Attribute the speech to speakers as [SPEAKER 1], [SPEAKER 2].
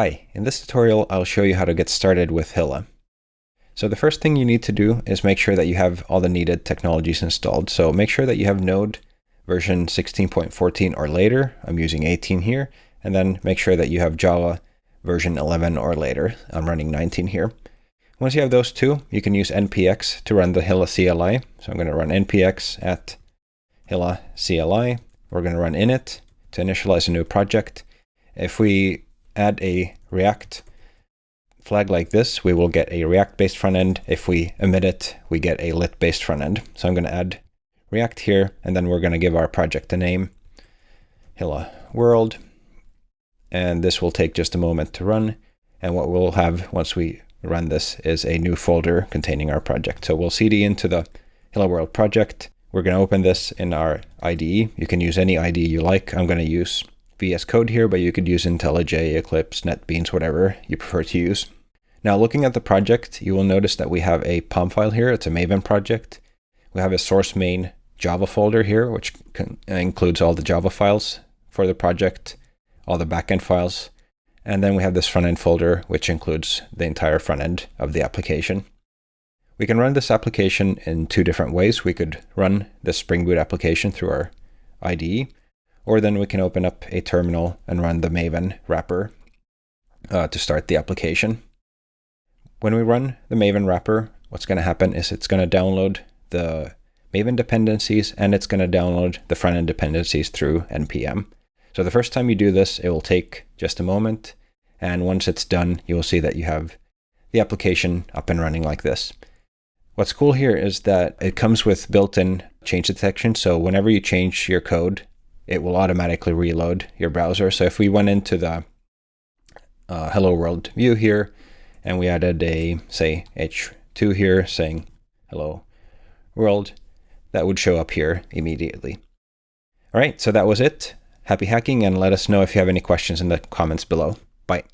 [SPEAKER 1] Hi, in this tutorial I'll show you how to get started with Hilla. So the first thing you need to do is make sure that you have all the needed technologies installed. So make sure that you have Node version 16.14 or later. I'm using 18 here. And then make sure that you have Java version 11 or later. I'm running 19 here. Once you have those two, you can use npx to run the Hilla CLI. So I'm going to run npx at Hilla CLI. We're going to run init to initialize a new project. If we add a React flag like this, we will get a React-based front end. If we emit it, we get a lit-based front end. So I'm going to add React here, and then we're going to give our project a name, Hilla World. And this will take just a moment to run. And what we'll have once we run this is a new folder containing our project. So we'll cd into the Hilla World project. We're going to open this in our IDE. You can use any IDE you like. I'm going to use VS Code here, but you could use IntelliJ, Eclipse, NetBeans, whatever you prefer to use. Now looking at the project, you will notice that we have a POM file here. It's a Maven project. We have a source main Java folder here, which includes all the Java files for the project, all the backend files. And then we have this front end folder, which includes the entire front end of the application. We can run this application in two different ways. We could run the Spring Boot application through our IDE, or then we can open up a terminal and run the Maven wrapper uh, to start the application. When we run the Maven wrapper, what's going to happen is it's going to download the Maven dependencies and it's going to download the front-end dependencies through NPM. So the first time you do this, it will take just a moment. And once it's done, you will see that you have the application up and running like this. What's cool here is that it comes with built-in change detection. So whenever you change your code, it will automatically reload your browser. So if we went into the uh, Hello World view here, and we added a, say, H2 here saying hello world, that would show up here immediately. All right, so that was it. Happy hacking, and let us know if you have any questions in the comments below. Bye.